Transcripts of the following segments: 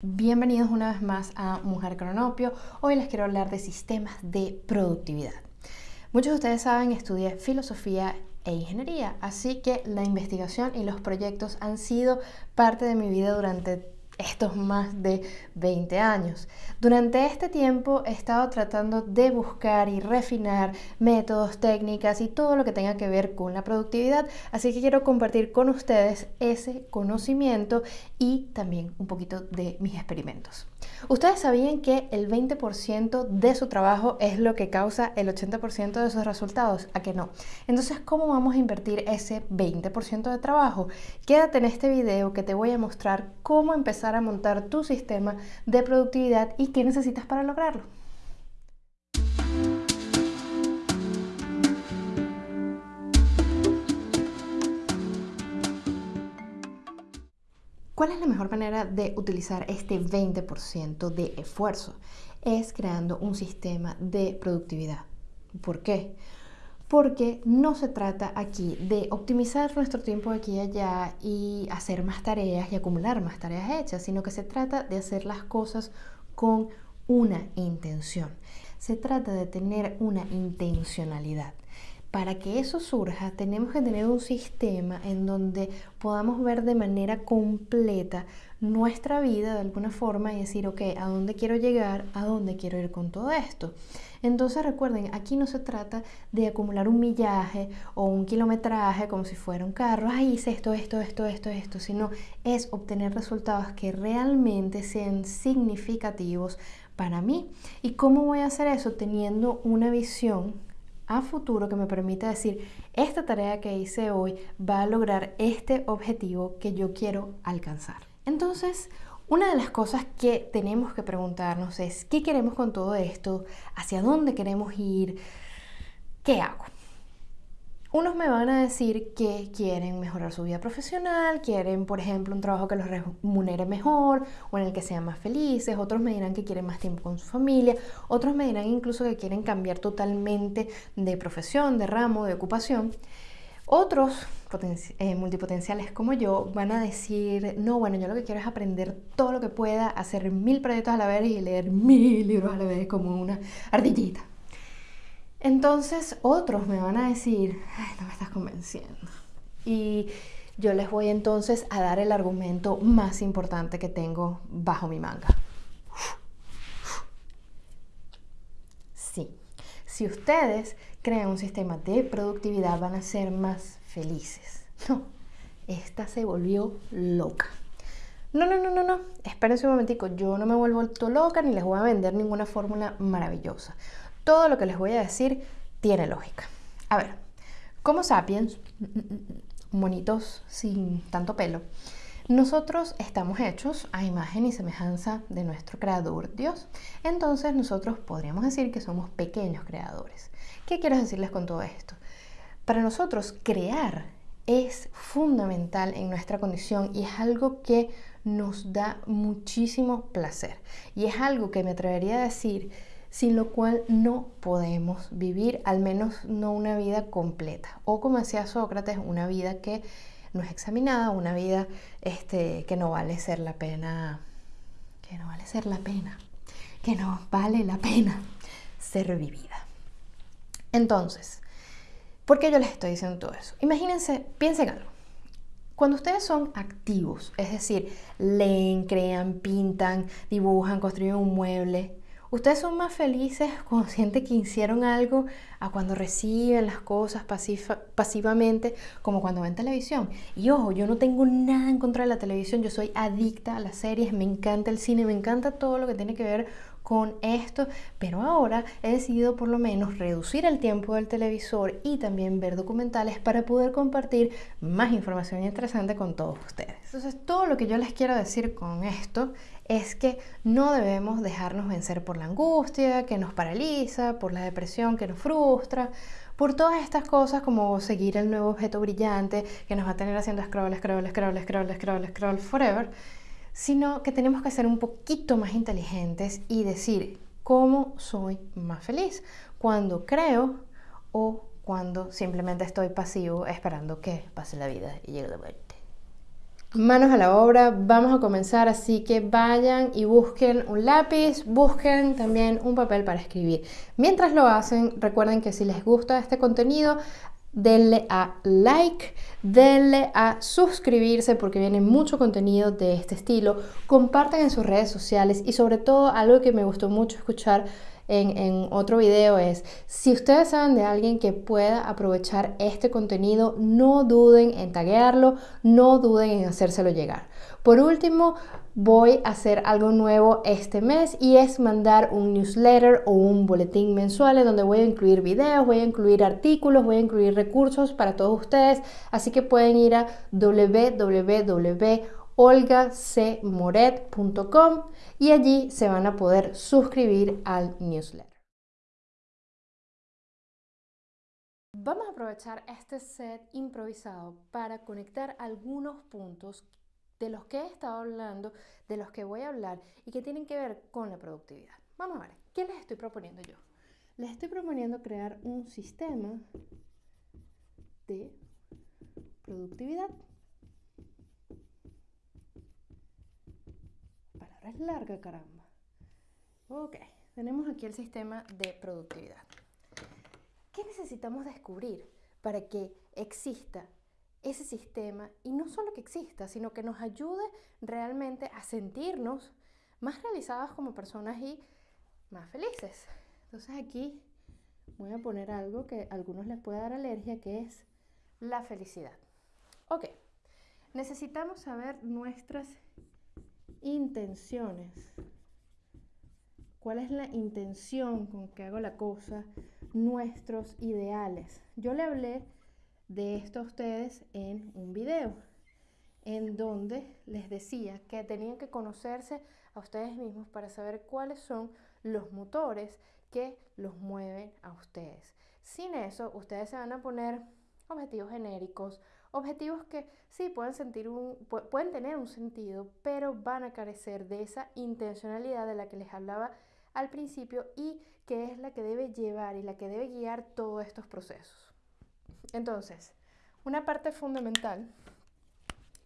Bienvenidos una vez más a Mujer Cronopio. Hoy les quiero hablar de sistemas de productividad. Muchos de ustedes saben, estudié filosofía e ingeniería, así que la investigación y los proyectos han sido parte de mi vida durante estos más de 20 años. Durante este tiempo he estado tratando de buscar y refinar métodos, técnicas y todo lo que tenga que ver con la productividad, así que quiero compartir con ustedes ese conocimiento y también un poquito de mis experimentos. Ustedes sabían que el 20% de su trabajo es lo que causa el 80% de sus resultados, ¿a que no? Entonces, ¿cómo vamos a invertir ese 20% de trabajo? Quédate en este video que te voy a mostrar cómo empezar a montar tu sistema de productividad y qué necesitas para lograrlo. ¿Cuál es la mejor manera de utilizar este 20% de esfuerzo? Es creando un sistema de productividad. ¿Por qué? Porque no se trata aquí de optimizar nuestro tiempo aquí y allá y hacer más tareas y acumular más tareas hechas, sino que se trata de hacer las cosas con una intención. Se trata de tener una intencionalidad para que eso surja, tenemos que tener un sistema en donde podamos ver de manera completa nuestra vida de alguna forma y decir, ok, ¿a dónde quiero llegar? ¿A dónde quiero ir con todo esto? Entonces recuerden, aquí no se trata de acumular un millaje o un kilometraje como si fuera un carro, ay, hice esto, esto, esto, esto, esto, sino es obtener resultados que realmente sean significativos para mí. ¿Y cómo voy a hacer eso? Teniendo una visión a futuro que me permita decir, esta tarea que hice hoy va a lograr este objetivo que yo quiero alcanzar. Entonces, una de las cosas que tenemos que preguntarnos es, ¿qué queremos con todo esto? ¿Hacia dónde queremos ir? ¿Qué hago? Unos me van a decir que quieren mejorar su vida profesional, quieren, por ejemplo, un trabajo que los remunere mejor o en el que sean más felices. Otros me dirán que quieren más tiempo con su familia. Otros me dirán incluso que quieren cambiar totalmente de profesión, de ramo, de ocupación. Otros eh, multipotenciales como yo van a decir, no, bueno, yo lo que quiero es aprender todo lo que pueda, hacer mil proyectos a la vez y leer mil libros a la vez como una ardillita. Entonces otros me van a decir, no me estás convenciendo. Y yo les voy entonces a dar el argumento más importante que tengo bajo mi manga. Sí, si ustedes crean un sistema de productividad van a ser más felices. No, esta se volvió loca. No, no, no, no, no. Espérense un momentico. Yo no me vuelvo loca ni les voy a vender ninguna fórmula maravillosa todo lo que les voy a decir tiene lógica. A ver, como sapiens, monitos sin tanto pelo, nosotros estamos hechos a imagen y semejanza de nuestro creador Dios. Entonces nosotros podríamos decir que somos pequeños creadores. ¿Qué quiero decirles con todo esto? Para nosotros crear es fundamental en nuestra condición y es algo que nos da muchísimo placer. Y es algo que me atrevería a decir sin lo cual no podemos vivir, al menos no una vida completa. O como decía Sócrates, una vida que no es examinada, una vida este, que no vale ser la pena, que no vale ser la pena, que no vale la pena ser vivida. Entonces, ¿por qué yo les estoy diciendo todo eso? Imagínense, piensen algo. Cuando ustedes son activos, es decir, leen, crean, pintan, dibujan, construyen un mueble, Ustedes son más felices cuando sienten que hicieron algo a cuando reciben las cosas pasivamente, como cuando ven televisión. Y ojo, yo no tengo nada en contra de la televisión, yo soy adicta a las series, me encanta el cine, me encanta todo lo que tiene que ver con esto, pero ahora he decidido por lo menos reducir el tiempo del televisor y también ver documentales para poder compartir más información interesante con todos ustedes. Entonces, todo lo que yo les quiero decir con esto es que no debemos dejarnos vencer por la angustia que nos paraliza, por la depresión que nos frustra, por todas estas cosas como seguir el nuevo objeto brillante que nos va a tener haciendo scroll, scroll, scroll, scroll, scroll, scroll forever, sino que tenemos que ser un poquito más inteligentes y decir cómo soy más feliz, cuando creo o cuando simplemente estoy pasivo esperando que pase la vida y llegue la muerte. Manos a la obra, vamos a comenzar, así que vayan y busquen un lápiz, busquen también un papel para escribir. Mientras lo hacen, recuerden que si les gusta este contenido, denle a like, denle a suscribirse porque viene mucho contenido de este estilo, compartan en sus redes sociales y sobre todo algo que me gustó mucho escuchar en, otro video es, si ustedes saben de alguien que pueda aprovechar este contenido, no duden en taguearlo, no duden en hacérselo llegar. Por último, voy a hacer algo nuevo este mes y es mandar un newsletter o un boletín mensual en donde voy a incluir videos, voy a incluir artículos, voy a incluir recursos para todos ustedes, así que pueden ir a www olgacmoret.com y allí se van a poder suscribir al newsletter. Vamos a aprovechar este set improvisado para conectar algunos puntos de los que he estado hablando, de los que voy a hablar y que tienen que ver con la productividad. Vamos a ver, ¿qué les estoy proponiendo yo? Les estoy proponiendo crear un sistema de productividad es larga, caramba. Ok, tenemos aquí el sistema de productividad. ¿Qué necesitamos descubrir para que exista ese sistema y no solo que exista, sino que nos ayude realmente a sentirnos más realizados como personas y más felices? Entonces aquí voy a poner algo que a algunos les puede dar alergia, que es la felicidad. Ok, necesitamos saber nuestras intenciones. ¿Cuál es la intención con que hago la cosa? Nuestros ideales. Yo le hablé de esto a ustedes en un video, en donde les decía que tenían que conocerse a ustedes mismos para saber cuáles son los motores que los mueven a ustedes. Sin eso, ustedes se van a poner objetivos genéricos, Objetivos que sí pueden, sentir un, pueden tener un sentido, pero van a carecer de esa intencionalidad de la que les hablaba al principio y que es la que debe llevar y la que debe guiar todos estos procesos. Entonces, una parte fundamental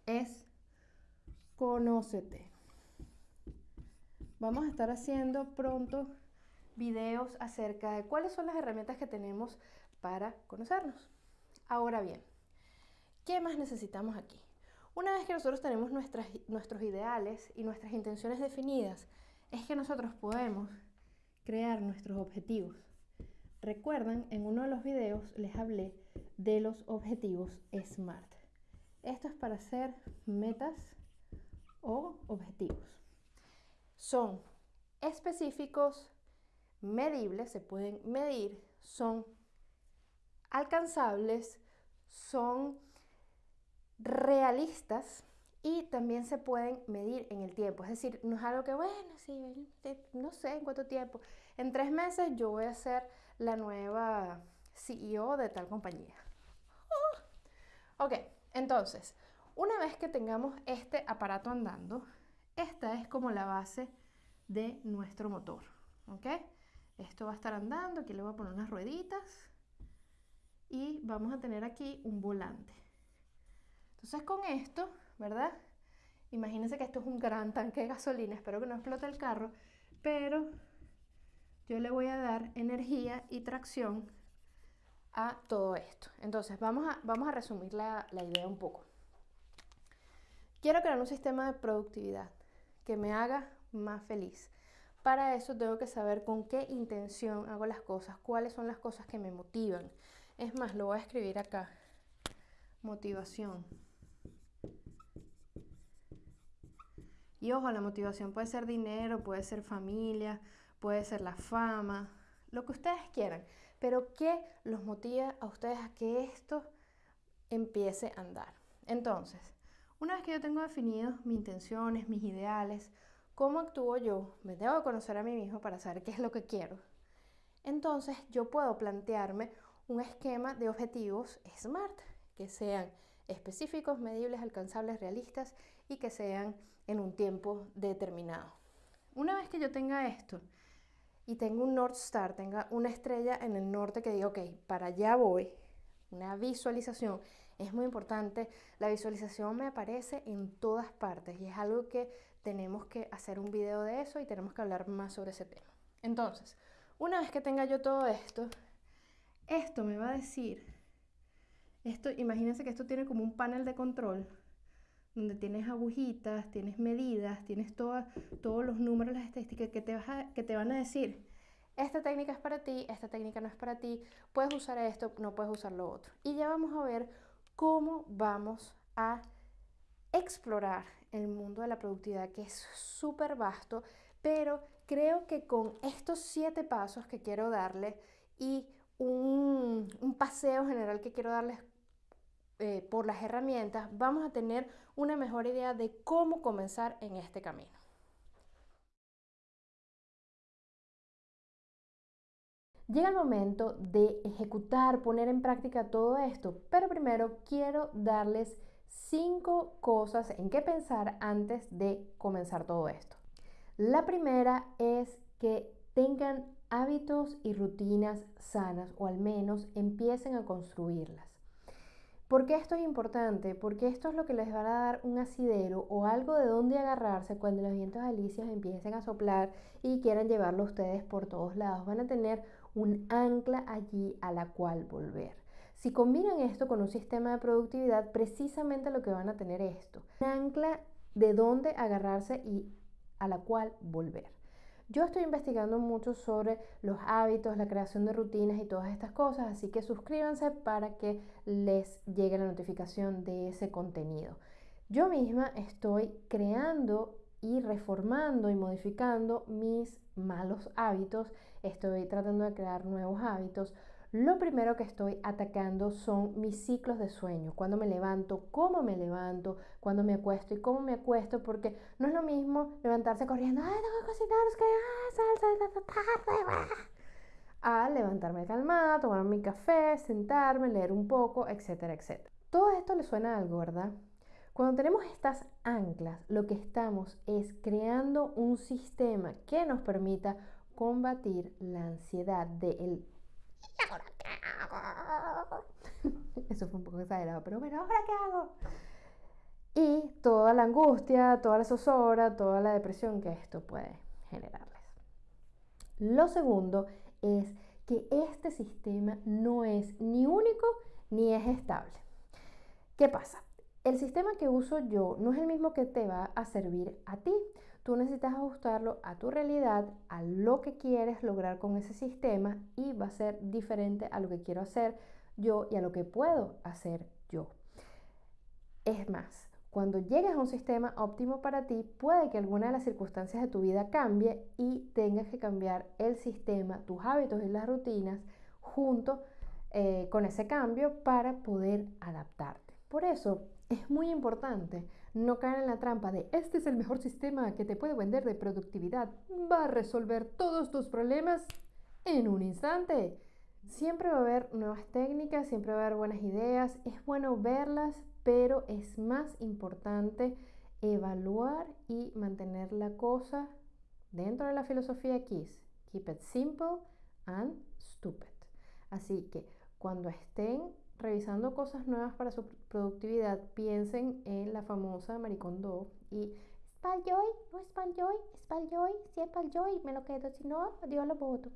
es conócete. Vamos a estar haciendo pronto videos acerca de cuáles son las herramientas que tenemos para conocernos. Ahora bien, ¿Qué más necesitamos aquí? Una vez que nosotros tenemos nuestros ideales y nuestras intenciones definidas, es que nosotros podemos crear nuestros objetivos. Recuerdan, en uno de los videos les hablé de los objetivos SMART. Esto es para hacer metas o objetivos. Son específicos, medibles, se pueden medir, son alcanzables, son realistas y también se pueden medir en el tiempo. Es decir, no es algo que, bueno, sí, no sé en cuánto tiempo. En tres meses yo voy a ser la nueva CEO de tal compañía. Oh. Ok, entonces, una vez que tengamos este aparato andando, esta es como la base de nuestro motor. ¿Ok? Esto va a estar andando, aquí le voy a poner unas rueditas y vamos a tener aquí un volante. Entonces con esto, ¿verdad? Imagínense que esto es un gran tanque de gasolina, espero que no explote el carro, pero yo le voy a dar energía y tracción a todo esto. Entonces vamos a, vamos a resumir la, la idea un poco. Quiero crear un sistema de productividad que me haga más feliz. Para eso tengo que saber con qué intención hago las cosas, cuáles son las cosas que me motivan. Es más, lo voy a escribir acá. Motivación. Y ojo, la motivación puede ser dinero, puede ser familia, puede ser la fama, lo que ustedes quieran. Pero ¿qué los motiva a ustedes a que esto empiece a andar? Entonces, una vez que yo tengo definidos mis intenciones, mis ideales, cómo actúo yo, me debo conocer a mí mismo para saber qué es lo que quiero. Entonces yo puedo plantearme un esquema de objetivos SMART, que sean específicos, medibles, alcanzables, realistas y que sean en un tiempo determinado. Una vez que yo tenga esto y tengo un North Star, tenga una estrella en el norte que diga, ok, para allá voy, una visualización Es muy importante. La visualización me aparece en todas partes y es algo que tenemos que hacer un video de eso y tenemos que hablar más sobre ese tema. Entonces, una vez que tenga yo todo esto, esto me va a decir, esto, imagínense que esto tiene como un panel de control donde tienes agujitas, tienes medidas, tienes todos los números, las estadísticas que te, que te van a decir, esta técnica es para ti, esta técnica no es para ti, puedes usar esto, no puedes usar lo otro. Y ya vamos a ver cómo vamos a explorar el mundo de la productividad, que es súper vasto, pero creo que con estos siete pasos que quiero darles y un, paseo general que quiero darles eh, por las herramientas, vamos a tener una mejor idea de cómo comenzar en este camino. Llega el momento de ejecutar, poner en práctica todo esto, pero primero quiero darles cinco cosas en qué pensar antes de comenzar todo esto. La primera es que tengan hábitos y rutinas sanas o al menos empiecen a construirlas. ¿Por qué esto es importante? Porque esto es lo que les va a dar un asidero o algo de donde agarrarse cuando los vientos alicios empiecen a soplar y quieran llevarlo ustedes por todos lados. Van a tener un ancla allí a la cual volver. Si combinan esto con un sistema de productividad, precisamente lo que van a tener es esto, un ancla de donde agarrarse y a la cual volver. Yo estoy investigando mucho sobre los hábitos, la creación de rutinas y todas estas cosas, así que suscríbanse para que les llegue la notificación de ese contenido. Yo misma estoy creando y reformando y modificando mis malos hábitos, estoy tratando de crear nuevos hábitos, lo primero que estoy atacando son mis ciclos de sueño, cuando me levanto, cómo me levanto, cuando me acuesto y cómo me acuesto, porque no es lo mismo levantarse corriendo, ay, tengo que cocinar, es que ah, salsa de tarde, a levantarme calmada, tomar mi café, sentarme, leer un poco, etcétera, etcétera. Todo esto le suena algo, ¿verdad? Cuando tenemos estas anclas, lo que estamos es creando un sistema que nos permita combatir la ansiedad del ahora qué hago? Eso fue un poco exagerado, pero bueno, ¿ahora qué hago? Y toda la angustia, toda la zozobra, toda la depresión que esto puede generarles. Lo segundo es que este sistema no es ni único ni es estable. ¿Qué pasa? El sistema que uso yo no es el mismo que te va a servir a ti. Tú necesitas ajustarlo a tu realidad, a lo que quieres lograr con ese sistema y va a ser diferente a lo que quiero hacer yo y a lo que puedo hacer yo. Es más, cuando llegues a un sistema óptimo para ti, puede que alguna de las circunstancias de tu vida cambie y tengas que cambiar el sistema, tus hábitos y las rutinas junto eh, con ese cambio para poder adaptarte. Por eso es muy importante no caer en la trampa de este es el mejor sistema que te puede vender de productividad, va a resolver todos tus problemas en un instante. Siempre va a haber nuevas técnicas, siempre va a haber buenas ideas, es bueno verlas, pero es más importante evaluar y mantener la cosa dentro de la filosofía KISS. Keep it simple and stupid. Así que cuando estén revisando cosas nuevas para su productividad, piensen en la famosa Maricondo y ¿es Paljoy? ¿No es Paljoy? ¿Es Paljoy? Si es Paljoy, me lo quedo, si no, digo lo voto.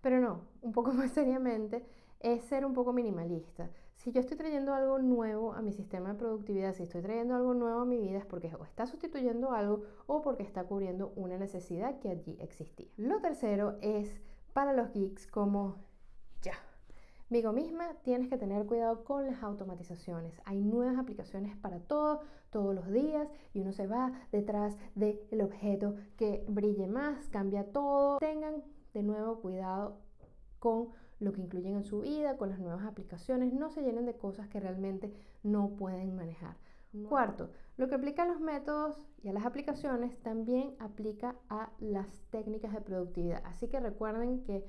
Pero no, un poco más seriamente, es ser un poco minimalista. Si yo estoy trayendo algo nuevo a mi sistema de productividad, si estoy trayendo algo nuevo a mi vida, es porque o está sustituyendo algo o porque está cubriendo una necesidad que allí existía. Lo tercero es para los geeks como Migo misma, tienes que tener cuidado con las automatizaciones. Hay nuevas aplicaciones para todo, todos los días, y uno se va detrás del objeto que brille más, cambia todo. Tengan de nuevo cuidado con lo que incluyen en su vida, con las nuevas aplicaciones. No se llenen de cosas que realmente no pueden manejar. Cuarto, lo que aplica a los métodos y a las aplicaciones también aplica a las técnicas de productividad. Así que recuerden que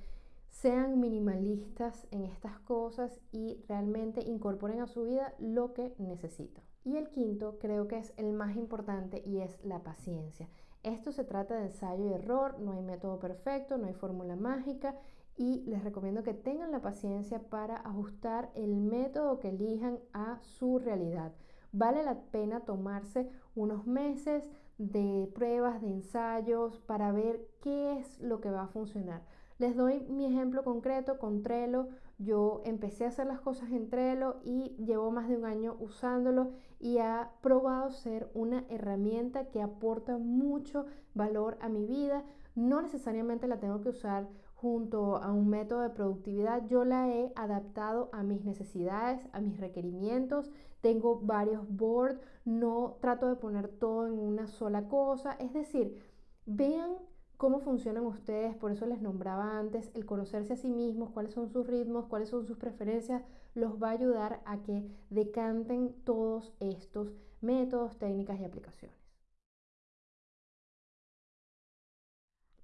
sean minimalistas en estas cosas y realmente incorporen a su vida lo que necesitan. Y el quinto creo que es el más importante y es la paciencia. Esto se trata de ensayo y error, no hay método perfecto, no hay fórmula mágica, y les recomiendo que tengan la paciencia para ajustar el método que elijan a su realidad. Vale la pena tomarse unos meses de pruebas, de ensayos, para ver qué es lo que va a funcionar. Les doy mi ejemplo concreto con Trello. Yo empecé a hacer las cosas en Trello y llevo más de un año usándolo y ha probado ser una herramienta que aporta mucho valor a mi vida. No necesariamente la tengo que usar junto a un método de productividad. Yo la he adaptado a mis necesidades, a mis requerimientos. Tengo varios boards. No trato de poner todo en una sola cosa. Es decir, vean cómo funcionan ustedes, por eso les nombraba antes, el conocerse a sí mismos, cuáles son sus ritmos, cuáles son sus preferencias, los va a ayudar a que decanten todos estos métodos, técnicas y aplicaciones.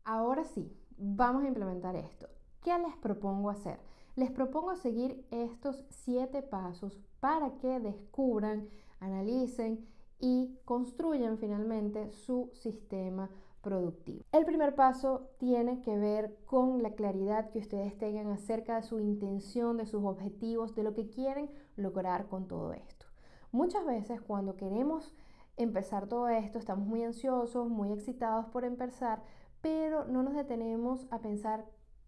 Ahora sí, vamos a implementar esto. ¿Qué les propongo hacer? Les propongo seguir estos siete pasos para que descubran, analicen y construyan finalmente su sistema productivo. El primer paso tiene que ver con la claridad que ustedes tengan acerca de su intención, de sus objetivos, de lo que quieren lograr con todo esto. Muchas veces cuando queremos empezar todo esto, estamos muy ansiosos, muy excitados por empezar, pero no nos detenemos a pensar,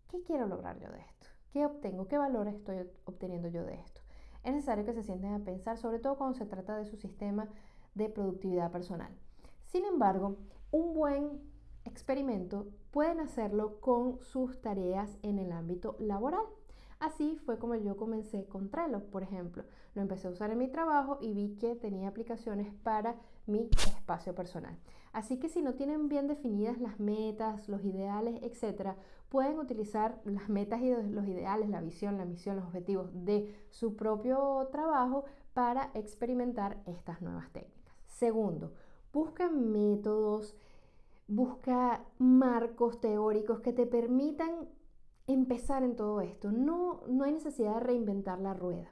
¿qué quiero lograr yo de esto? ¿Qué obtengo? ¿Qué valor estoy obteniendo yo de esto? Es necesario que se sienten a pensar, sobre todo cuando se trata de su sistema de productividad personal. Sin embargo, un buen experimento pueden hacerlo con sus tareas en el ámbito laboral. Así fue como yo comencé con Trello, por ejemplo. Lo empecé a usar en mi trabajo y vi que tenía aplicaciones para mi espacio personal. Así que si no tienen bien definidas las metas, los ideales, etcétera, pueden utilizar las metas y los ideales, la visión, la misión, los objetivos de su propio trabajo para experimentar estas nuevas técnicas. Segundo, Busca métodos, busca marcos teóricos que te permitan empezar en todo esto. No, no hay necesidad de reinventar la rueda.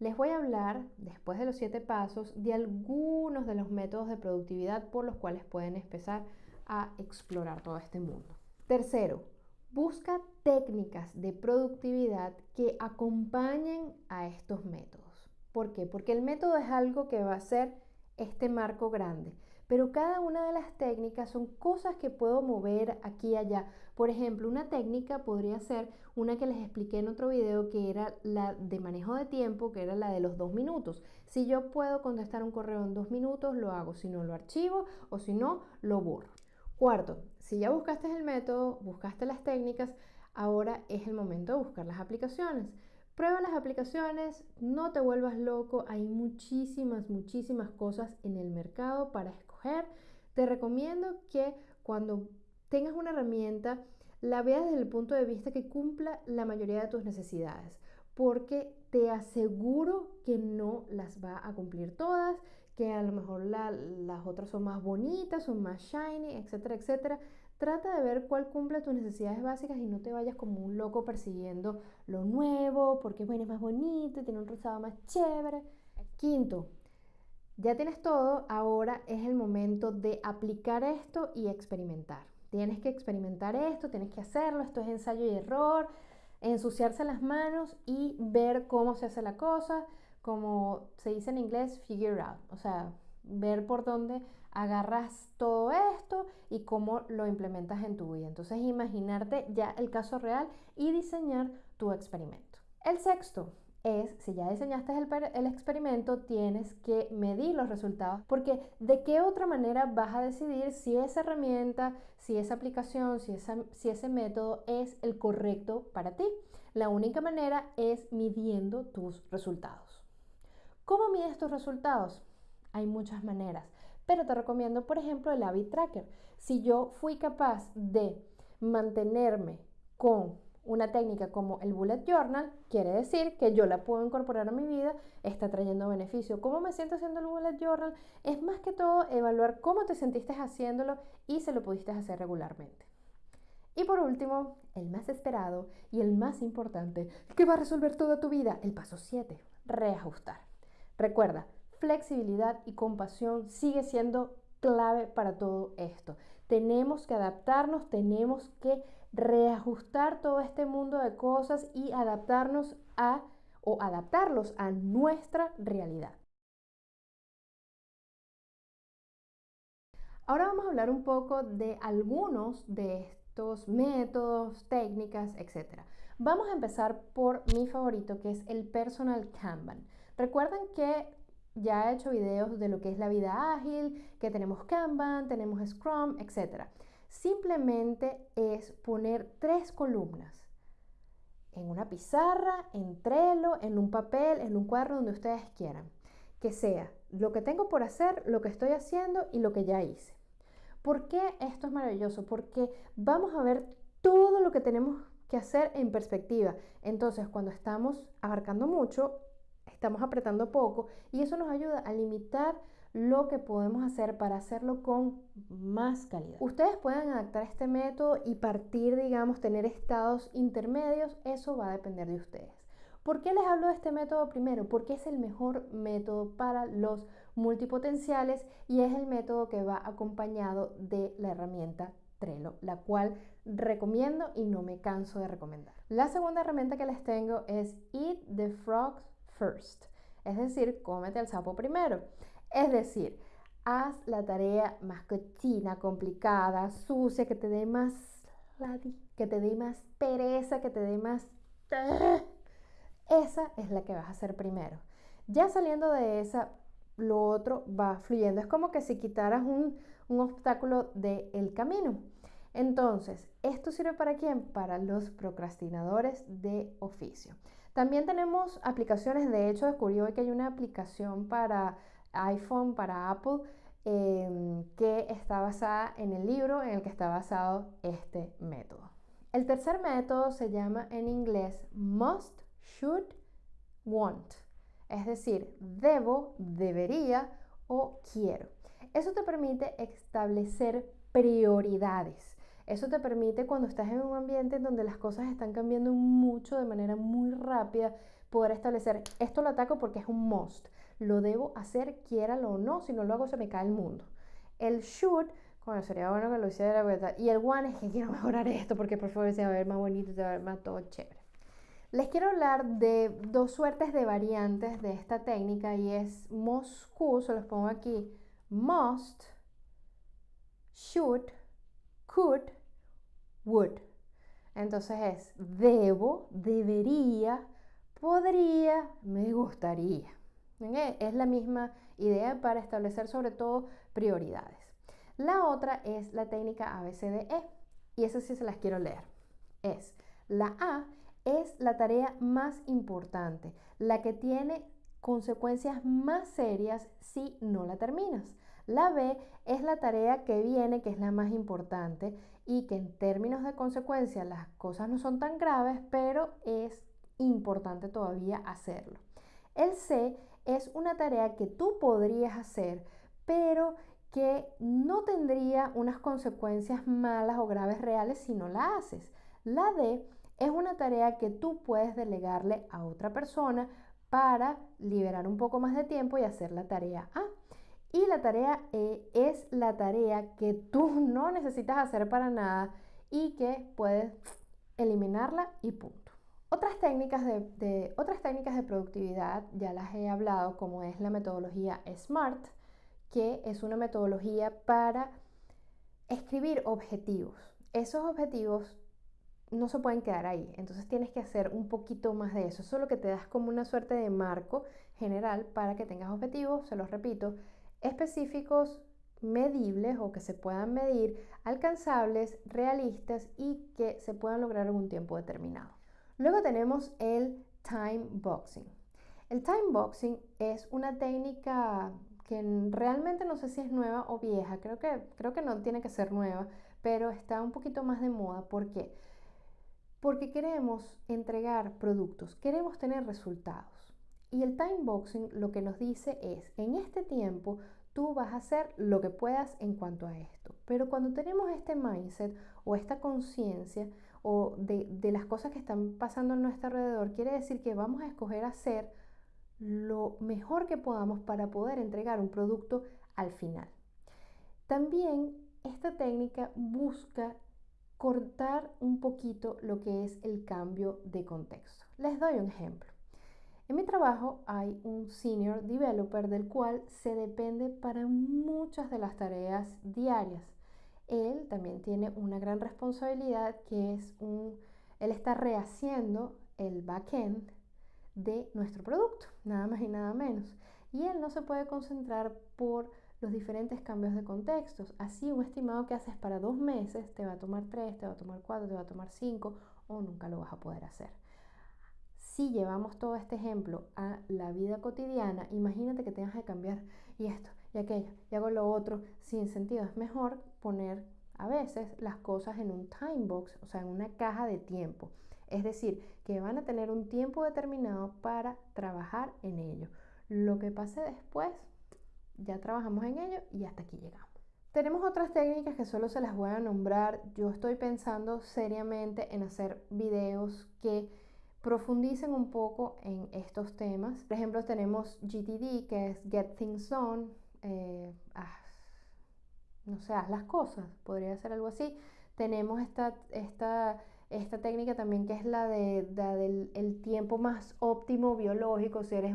Les voy a hablar, después de los siete pasos, de algunos de los métodos de productividad por los cuales pueden empezar a explorar todo este mundo. Tercero, busca técnicas de productividad que acompañen a estos métodos. ¿Por qué? Porque el método es algo que va a ser este marco grande. Pero cada una de las técnicas son cosas que puedo mover aquí y allá. Por ejemplo, una técnica podría ser una que les expliqué en otro video que era la de manejo de tiempo, que era la de los dos minutos. Si yo puedo contestar un correo en dos minutos, lo hago. Si no, lo archivo o si no, lo borro. Cuarto, si ya buscaste el método, buscaste las técnicas, ahora es el momento de buscar las aplicaciones. Prueba las aplicaciones, no te vuelvas loco, hay muchísimas, muchísimas cosas en el mercado para. Te recomiendo que cuando tengas una herramienta, la veas desde el punto de vista que cumpla la mayoría de tus necesidades, porque te aseguro que no las va a cumplir todas, que a lo mejor las otras son más bonitas, son más shiny, etcétera, etcétera. Trata de ver cuál cumple tus necesidades básicas y no te vayas como un loco persiguiendo lo nuevo, porque bueno, es más bonito, tiene un rosado más chévere. Quinto, ya tienes todo, ahora es el momento de aplicar esto y experimentar. Tienes que experimentar esto, tienes que hacerlo, esto es ensayo y error, ensuciarse las manos y ver cómo se hace la cosa, como se dice en inglés, figure out, o sea, ver por dónde agarras todo esto y cómo lo implementas en tu vida. Entonces, imaginarte ya el caso real y diseñar tu experimento. El sexto es, si ya diseñaste el, experimento, tienes que medir los resultados, porque de qué otra manera vas a decidir si esa herramienta, si esa aplicación, si, si ese método es el correcto para ti. La única manera es midiendo tus resultados. ¿Cómo mides tus resultados? Hay muchas maneras, pero te recomiendo, por ejemplo, el Habit Tracker. Si yo fui capaz de mantenerme con una técnica como el Bullet Journal, quiere decir que yo la puedo incorporar a mi vida, está trayendo beneficio. ¿Cómo me siento haciendo el Bullet Journal? Es más que todo evaluar cómo te sentiste haciéndolo y se lo pudiste hacer regularmente. Y por último, el más esperado y el más importante, que va a resolver toda tu vida, el paso 7, reajustar. Recuerda, flexibilidad y compasión sigue siendo clave para todo esto. tenemos que adaptarnos, tenemos que reajustar todo este mundo de cosas y adaptarnos a o adaptarlos a nuestra realidad. Ahora vamos a hablar un poco de algunos de estos métodos, técnicas, etc. Vamos a empezar por mi favorito que es el Personal Kanban. Recuerden que ya he hecho videos de lo que es la vida ágil, que tenemos Kanban, tenemos Scrum, etc. Simplemente es poner tres columnas en una pizarra, en Trello, en un papel, en un cuadro donde ustedes quieran. Que sea lo que tengo por hacer, lo que estoy haciendo y lo que ya hice. ¿Por qué esto es maravilloso? Porque vamos a ver todo lo que tenemos que hacer en perspectiva. Entonces, cuando estamos abarcando mucho, estamos apretando poco y eso nos ayuda a limitar lo que podemos hacer para hacerlo con más calidad. Ustedes pueden adaptar este método y partir, digamos, tener estados intermedios, eso va a depender de ustedes. ¿Por qué les hablo de este método primero? Porque es el mejor método para los multipotenciales y es el método que va acompañado de la herramienta Trello, la cual recomiendo y no me canso de recomendar. La segunda herramienta que les tengo es Eat the Frogs First, es decir, cómete el sapo primero. Es decir, haz la tarea más cochina, complicada, sucia, que te dé más que te dé más pereza, que te dé más esa es la que vas a hacer primero. Ya saliendo de esa, lo otro va fluyendo. Es como que si quitaras un, obstáculo del camino. Entonces, ¿esto sirve para quién? Para los procrastinadores de oficio. También tenemos aplicaciones, de hecho descubrí hoy que hay una aplicación para iPhone, para Apple, em, que está basada en el libro en el que está basado este método. El tercer método se llama en inglés Must should, want. Es decir, debo, debería o quiero. Eso te permite establecer prioridades. Eso te permite cuando estás en un ambiente donde las cosas están cambiando mucho de manera muy rápida, poder establecer, esto lo ataco porque es un must, lo debo hacer, quiéralo o no, si no lo hago se me cae el mundo. El should, bueno, sería bueno que lo hiciera, y el one es que quiero mejorar esto porque por favor se va a ver más bonito, se va a ver más todo chévere. Les quiero hablar de dos suertes de variantes de esta técnica y es Moscú, se los pongo aquí, must, should, could, would. Entonces es debo, debería, podría, me gustaría. Es la misma idea para establecer sobre todo prioridades. La otra es la técnica ABCDE y esa sí se las quiero leer. Es la A es la tarea más importante, la que tiene consecuencias más serias si no la terminas. La B es la tarea que viene, que es la más importante y que en términos de consecuencias las cosas no son tan graves, pero es importante todavía hacerlo. El C es una tarea que tú podrías hacer, pero que no tendría unas consecuencias malas o graves reales si no la haces. La D es una tarea que tú puedes delegarle a otra persona para liberar un poco más de tiempo y hacer la tarea A. Y la tarea E es la tarea que tú no necesitas hacer para nada y que puedes eliminarla y punto. Otras técnicas de, otras técnicas de productividad ya las he hablado, como es la metodología SMART, que es una metodología para escribir objetivos. Esos objetivos no se pueden quedar ahí. Entonces tienes que hacer un poquito más de eso. Eso lo que te das como una suerte de marco general para que tengas objetivos, se los repito, específicos, medibles o que se puedan medir, alcanzables, realistas y que se puedan lograr en un tiempo determinado. Luego tenemos el time boxing. El time boxing es una técnica que realmente no sé si es nueva o vieja, creo que, creo que no tiene que ser nueva, pero está un poquito más de moda. ¿Por qué? Porque queremos entregar productos, queremos tener resultados. Y el time boxing lo que nos dice es, en este tiempo tú vas a hacer lo que puedas en cuanto a esto. Pero cuando tenemos este mindset o esta conciencia de, las cosas que están pasando a nuestro alrededor, quiere decir que vamos a escoger hacer lo mejor que podamos para poder entregar un producto al final. También esta técnica busca cortar un poquito lo que es el cambio de contexto. Les doy un ejemplo. En mi trabajo hay un senior developer del cual se depende para muchas de las tareas diarias. Él también tiene una gran responsabilidad que es un, él está rehaciendo el backend de nuestro producto, nada más y nada menos. Y él no se puede concentrar por los diferentes cambios de contextos. Así un estimado que haces para dos meses te va a tomar tres, te va a tomar cuatro, te va a tomar cinco o nunca lo vas a poder hacer. Si llevamos todo este ejemplo a la vida cotidiana, imagínate que tengas que cambiar y esto y aquello y hago lo otro sin sentido. Es mejor poner a veces las cosas en un time box, o sea, en una caja de tiempo. Es decir, que van a tener un tiempo determinado para trabajar en ello. Lo que pase después, ya trabajamos en ello y hasta aquí llegamos. Tenemos otras técnicas que solo se las voy a nombrar. Yo estoy pensando seriamente en hacer videos que profundicen un poco en estos temas. Por ejemplo, tenemos GTD, que es Get Things ah, no sé, haz las cosas, podría ser algo así. Tenemos esta, esta, esta técnica también que es la, de, del el tiempo más óptimo biológico, si eres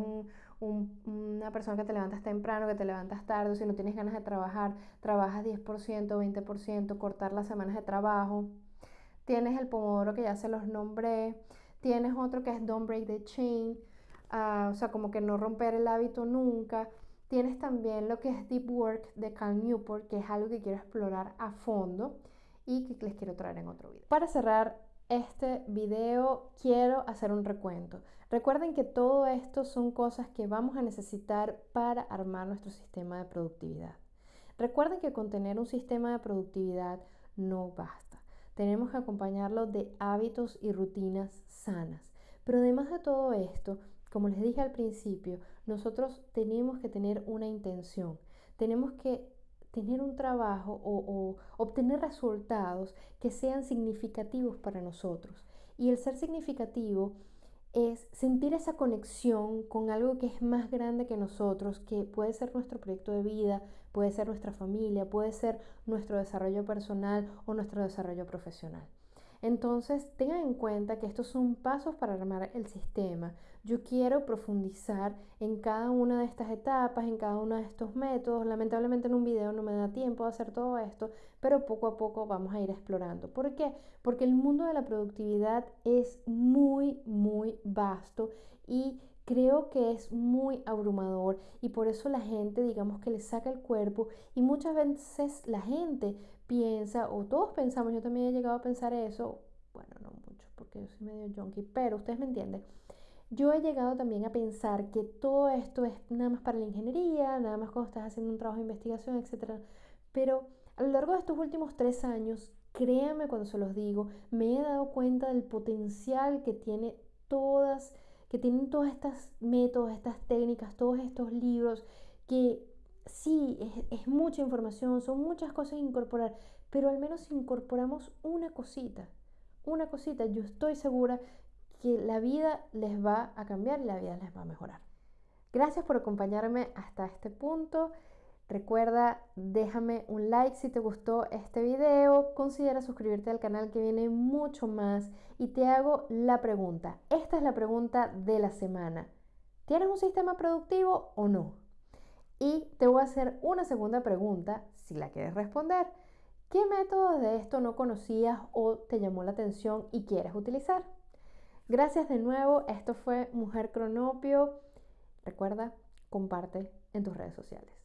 una persona que te levantas temprano, que te levantas tarde, si no tienes ganas de trabajar, trabajas 10%, 20%, cortar las semanas de trabajo. Tienes el pomodoro que ya se los nombré. Tienes otro que es Don't Break the Chain, ah, o sea, como que no romper el hábito nunca. Tienes también lo que es Deep Work de Cal Newport, que es algo que quiero explorar a fondo y que les quiero traer en otro video. Para cerrar este video quiero hacer un recuento. Recuerden que todo esto son cosas que vamos a necesitar para armar nuestro sistema de productividad. Recuerden que con tener un sistema de productividad no basta. Tenemos que acompañarlo de hábitos y rutinas sanas. Pero además de todo esto, como les dije al principio, nosotros tenemos que tener una intención. Tenemos que tener un trabajo o, obtener resultados que sean significativos para nosotros. Y el ser significativo es sentir esa conexión con algo que es más grande que nosotros, que puede ser nuestro proyecto de vida, puede ser nuestra familia, puede ser nuestro desarrollo personal o nuestro desarrollo profesional. Entonces, tengan en cuenta que estos son pasos para armar el sistema. Yo quiero profundizar en cada una de estas etapas, en cada uno de estos métodos. Lamentablemente en un video no me da tiempo de hacer todo esto, pero poco a poco vamos a ir explorando. ¿Por qué? Porque el mundo de la productividad es muy, muy vasto y creo que es muy abrumador y por eso la gente digamos que le saca el cuerpo y muchas veces la gente piensa o todos pensamos, yo también he llegado a pensar eso, bueno, no mucho porque yo soy medio junkie, pero ustedes me entienden. Yo he llegado también a pensar que todo esto es nada más para la ingeniería, nada más cuando estás haciendo un trabajo de investigación, etc. Pero a lo largo de estos últimos tres años, créanme cuando se los digo, me he dado cuenta del potencial que tiene todas que tienen todos estos métodos, estas técnicas, todos estos libros, que sí, es, mucha información, son muchas cosas a incorporar, pero al menos incorporamos una cosita, una cosita, yo estoy segura que la vida les va a cambiar y la vida les va a mejorar. Gracias por acompañarme hasta este punto. Recuerda, déjame un like si te gustó este video, considera suscribirte al canal que viene mucho más y te hago la pregunta. Esta es la pregunta de la semana. ¿Tienes un sistema productivo o no? Y te voy a hacer una segunda pregunta si la quieres responder. ¿Qué métodos de esto no conocías o te llamó la atención y quieres utilizar? Gracias de nuevo, esto fue Mujer Cronopio. Recuerda, comparte en tus redes sociales.